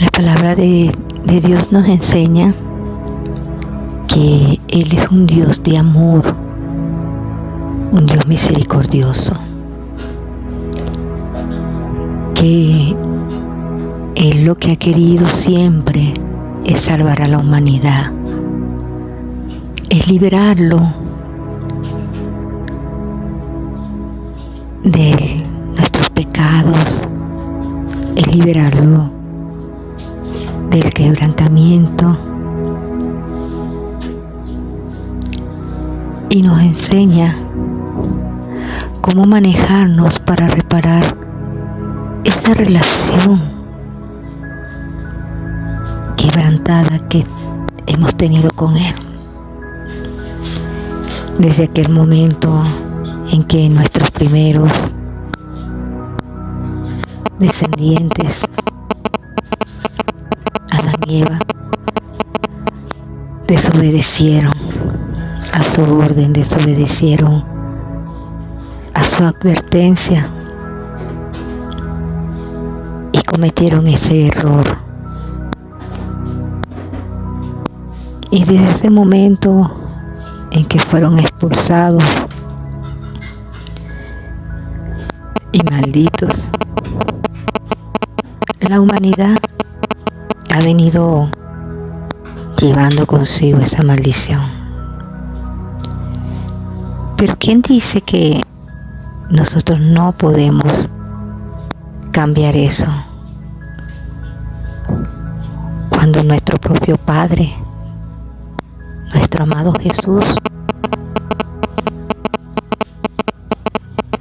La palabra de, Dios nos enseña que Él es un Dios de amor, un Dios misericordioso, que Él lo que ha querido siempre es salvar a la humanidad, es liberarlo de nuestros pecados, es liberarlo del quebrantamiento, y nos enseña cómo manejarnos para reparar esta relación quebrantada que hemos tenido con Él. Desde aquel momento en que nuestros primeros descendientes, desobedecieron a su orden, desobedecieron a su advertencia y cometieron ese error. Y desde ese momento en que fueron expulsados y malditos, la humanidad ha venido llevando consigo esa maldición. Pero ¿quién dice que nosotros no podemos cambiar eso? Cuando nuestro propio Padre, nuestro amado Jesús,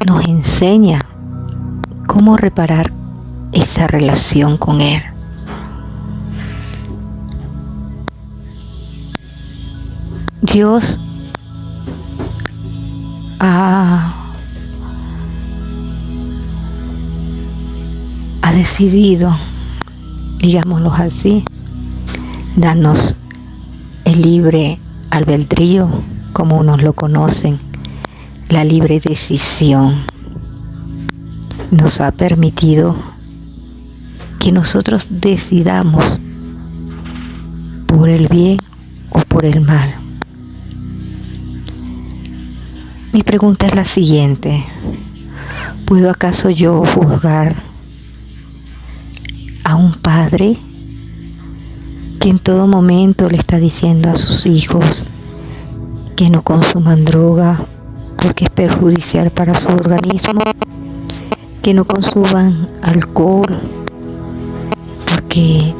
nos enseña cómo reparar esa relación con Él. Dios ha, ha decidido, digámoslo así, darnos el libre albedrío, como unos lo conocen, la libre decisión. Nos ha permitido que nosotros decidamos por el bien o por el mal. Mi pregunta es la siguiente. ¿Puedo acaso yo juzgar a un padre que en todo momento le está diciendo a sus hijos que no consuman droga porque es perjudicial para su organismo, que no consuman alcohol porque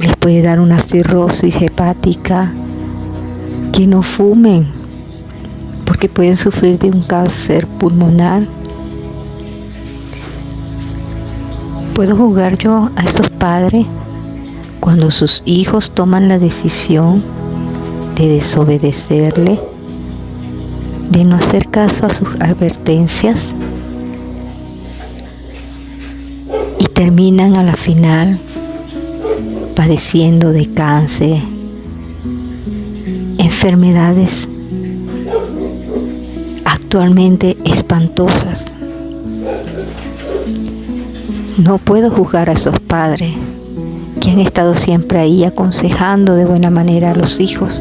les puede dar una cirrosis hepática, que no fumen porque pueden sufrir de un cáncer pulmonar. ¿Puedo jugar yo a esos padres cuando sus hijos toman la decisión de desobedecerle, de no hacer caso a sus advertencias y terminan a la final padeciendo de cáncer, enfermedades actualmente espantosas. No puedo juzgar a esos padres que han estado siempre ahí aconsejando de buena manera a los hijos.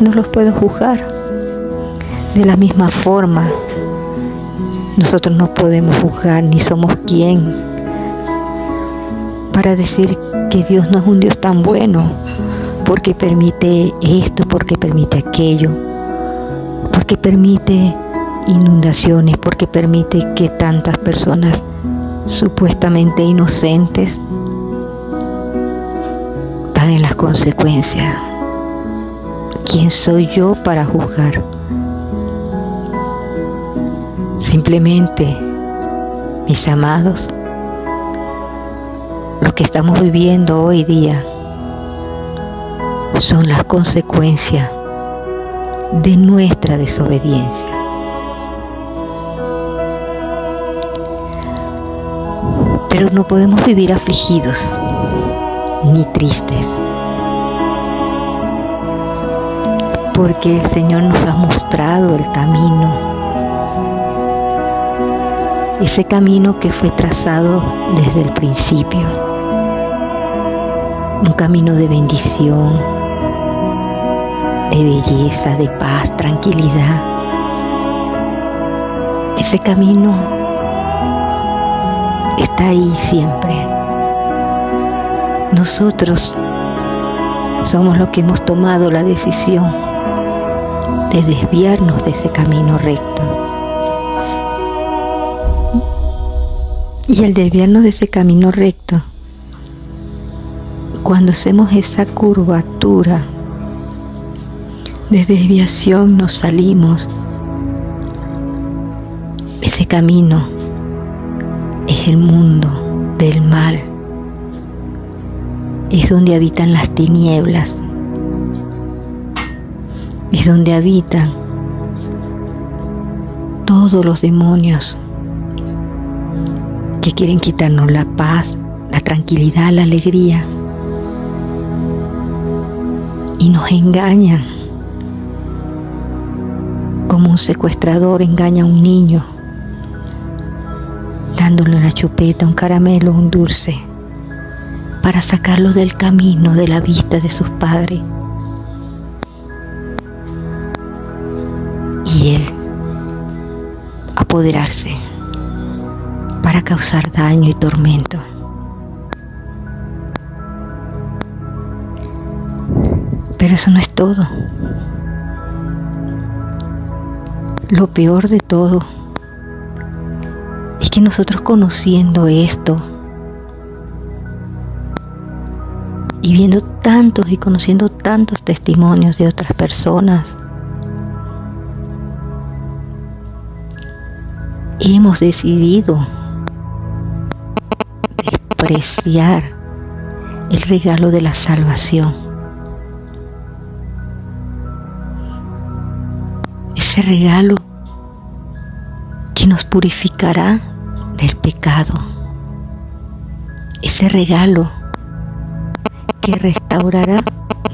No los puedo juzgar. De la misma forma, nosotros no podemos juzgar ni somos quien para decir que Dios no es un Dios tan bueno porque permite esto, porque permite aquello porque permite inundaciones, porque permite que tantas personas supuestamente inocentes paguen las consecuencias. ¿Quién soy yo para juzgar? Simplemente, mis amados, lo que estamos viviendo hoy día son las consecuencias de nuestra desobediencia. Pero no podemos vivir afligidos ni tristes, porque el Señor nos ha mostrado el camino. ese camino que fue trazado desde el principio, un camino de bendición, de belleza, de paz, tranquilidad. Ese camino está ahí siempre. Nosotros somos los que hemos tomado la decisión de desviarnos de ese camino recto. Y al desviarnos de ese camino recto, cuando hacemos esa curvatura de desviación nos salimos. Ese camino es el mundo del mal. Es donde habitan las tinieblas. Es donde habitan todos los demonios que quieren quitarnos la paz, la tranquilidad, la alegría. Y nos engañan. Como un secuestrador engaña a un niño, dándole una chupeta, un caramelo, un dulce, para sacarlo del camino, de la vista de sus padres. Y él apoderarse para causar daño y tormento. Pero eso no es todo. Lo peor de todo es que nosotros conociendo esto y viendo tantos y conociendo tantos testimonios de otras personas, hemos decidido despreciar el regalo de la salvación. Ese regalo que nos purificará del pecado. Ese regalo que restaurará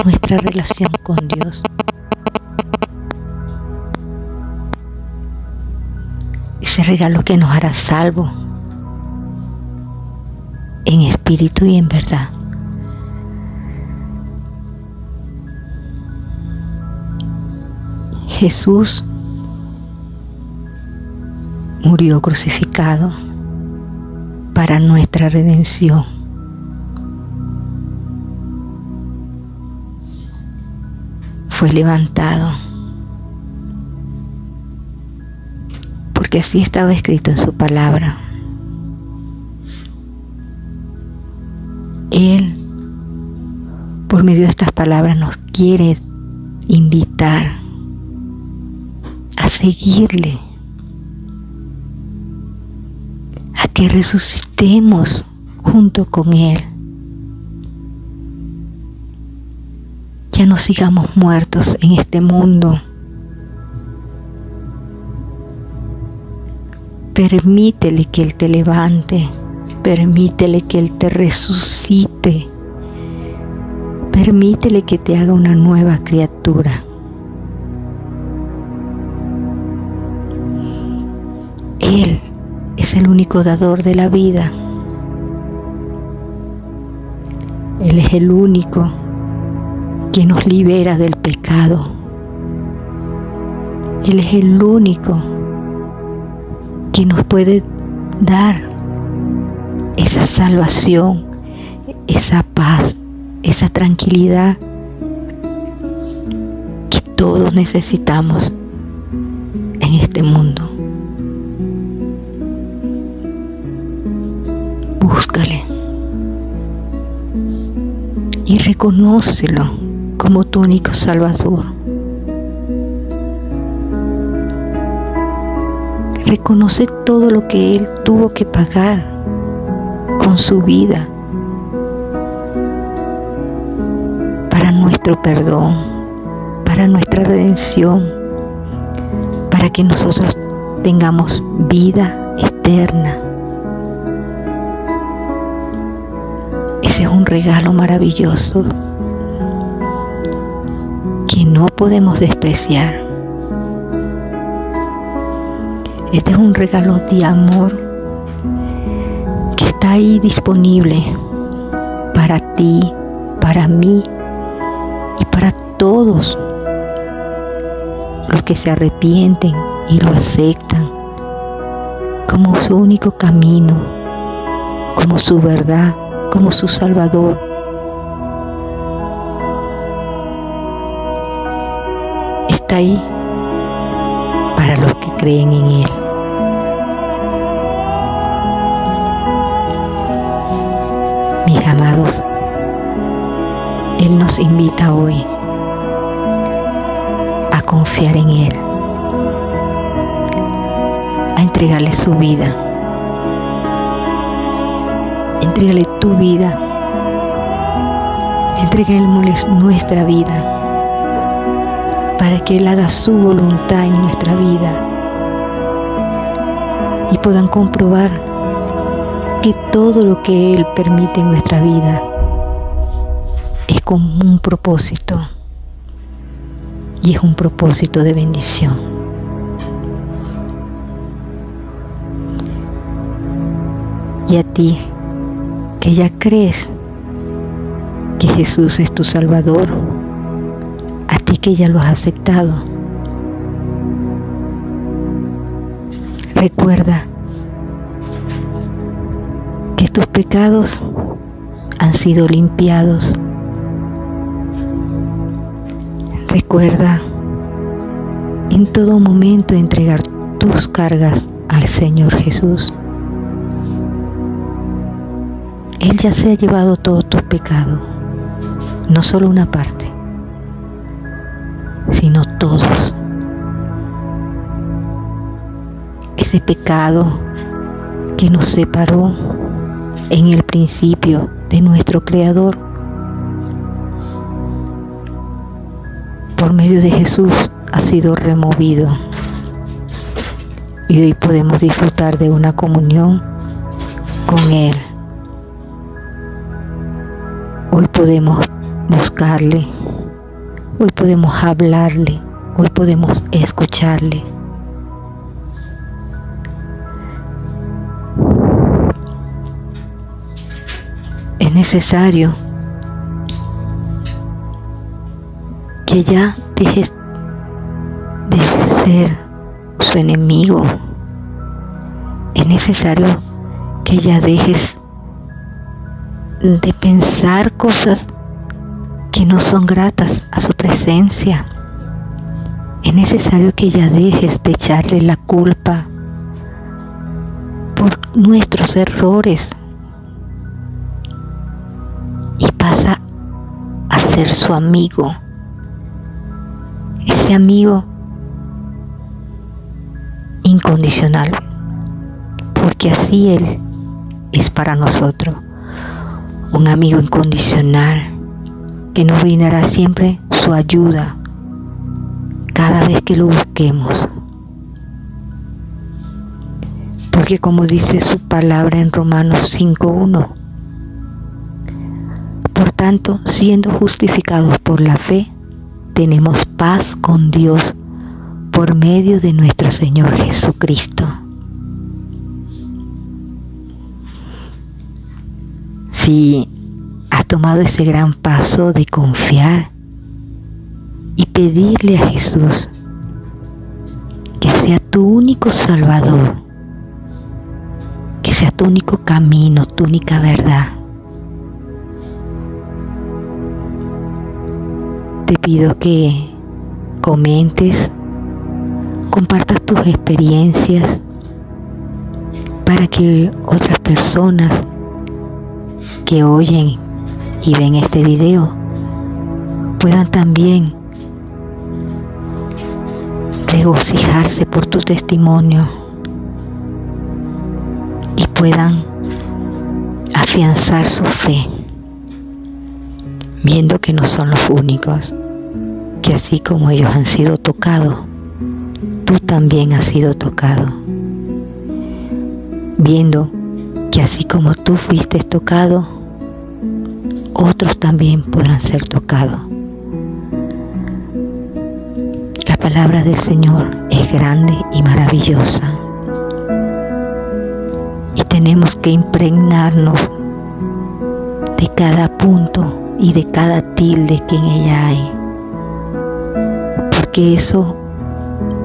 nuestra relación con Dios. Ese regalo que nos hará salvo en espíritu y en verdad. Jesús murió crucificado para nuestra redención. Fue levantado porque así estaba escrito en su palabra. Él, por medio de estas palabras, nos quiere invitar a seguirle, que resucitemos junto con Él. Ya no sigamos muertos en este mundo. Permítele que Él te levante. Permítele que Él te resucite. Permítele que te haga una nueva criatura. Es el único dador de la vida. Él es el único que nos libera del pecado. Él es el único que nos puede dar esa salvación, esa paz, esa tranquilidad que todos necesitamos en este mundo. Búscale y reconócelo como tu único Salvador. Reconoce todo lo que Él tuvo que pagar con su vida para nuestro perdón, para nuestra redención, para que nosotros tengamos vida eterna. Ese es un regalo maravilloso que no podemos despreciar. Este es un regalo de amor está ahí disponible para ti, para mí y para todos los que se arrepienten y lo aceptan como su único camino, como su verdad, como su Salvador. Está ahí para los que creen en Él. Mis amados, Él nos invita hoy a confiar en Él, a entregarle su vida. Entrégale tu vida, entrégale nuestra vida para que Él haga su voluntad en nuestra vida y puedan comprobar que todo lo que Él permite en nuestra vida es con un propósito y es un propósito de bendición. Y a ti, que ya crees que Jesús es tu Salvador, a ti que ya lo has aceptado. Recuerda que tus pecados han sido limpiados. Recuerda en todo momento entregar tus cargas al Señor Jesús. Él ya se ha llevado todo tu pecado, no solo una parte sino todos. Ese pecado que nos separó en el principio de nuestro Creador. Por medio de Jesús ha sido removido. Y hoy podemos disfrutar de una comunión con Él. Hoy podemos buscarle Hoy podemos hablarle, hoy podemos escucharle. Es necesario que ya dejes de ser su enemigo. Es necesario que ya dejes de pensar cosas que no son gratas a su presencia. Es necesario que ya dejes de echarle la culpa por nuestros errores y pasa a ser su amigo. Ese amigo incondicional, porque así Él es para nosotros, un amigo incondicional que nos brindará siempre su ayuda cada vez que lo busquemos. Porque como dice su palabra en Romanos 5.1, por tanto, siendo justificados por la fe, tenemos paz con Dios por medio de nuestro Señor Jesucristo. Si has tomado ese gran paso de confiar y pedirle a Jesús que sea tu único salvador, que sea tu único camino, tu única verdad. Te pido que comentes, compartas tus experiencias para que otras personas que oyen y ven este video puedan también regocijarse por tu testimonio y puedan afianzar su fe, viendo que no son los únicos, que así como ellos han sido tocados, tú también has sido tocado, viendo que así como tú fuiste tocado, otros también podrán ser tocados. La palabra del Señor es grande y maravillosa. Y tenemos que impregnarnos de cada punto y de cada tilde que en ella hay, porque eso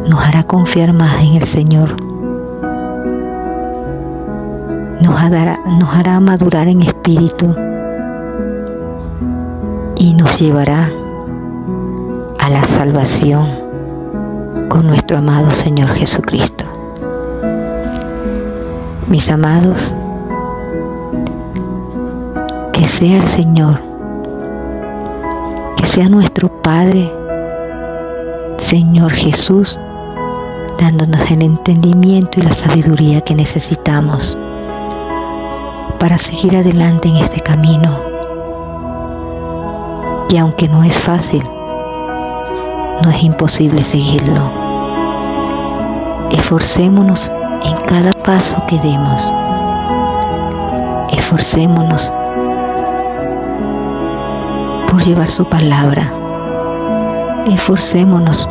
nos hará confiar más en el Señor, nos hará, nos hará madurar en espíritu y nos llevará a la salvación con nuestro amado Señor Jesucristo. Mis amados, que sea el Señor, que sea nuestro Padre, Señor Jesús, dándonos el entendimiento y la sabiduría que necesitamos para seguir adelante en este camino, que aunque no es fácil, no es imposible seguirlo. Esforcémonos en cada paso que demos. Esforcémonos por llevar su palabra. Esforcémonos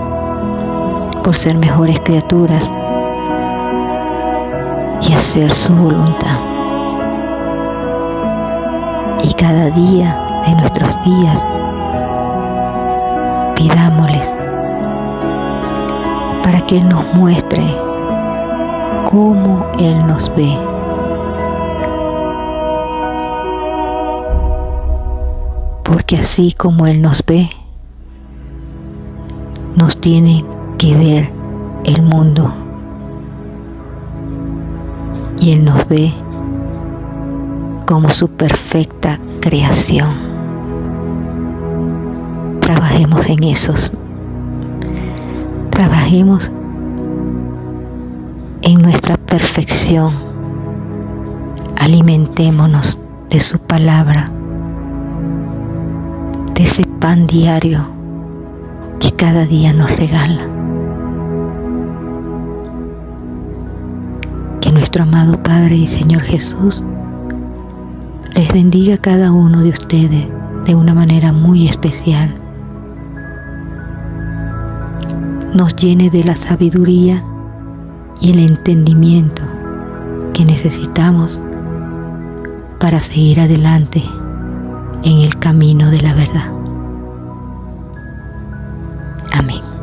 por ser mejores criaturas y hacer su voluntad. Y cada día de nuestros días pidámosles para que Él nos muestre cómo Él nos ve. Porque así como Él nos ve, nos tiene que ver el mundo. Y Él nos ve como su perfecta creación. Trabajemos en esos. Trabajemos en nuestra perfección. Alimentémonos de su palabra, de ese pan diario que cada día nos regala. Que nuestro amado Padre y Señor Jesús les bendiga cada uno de ustedes de una manera muy especial. Nos llene de la sabiduría y el entendimiento que necesitamos para seguir adelante en el camino de la verdad. Amén.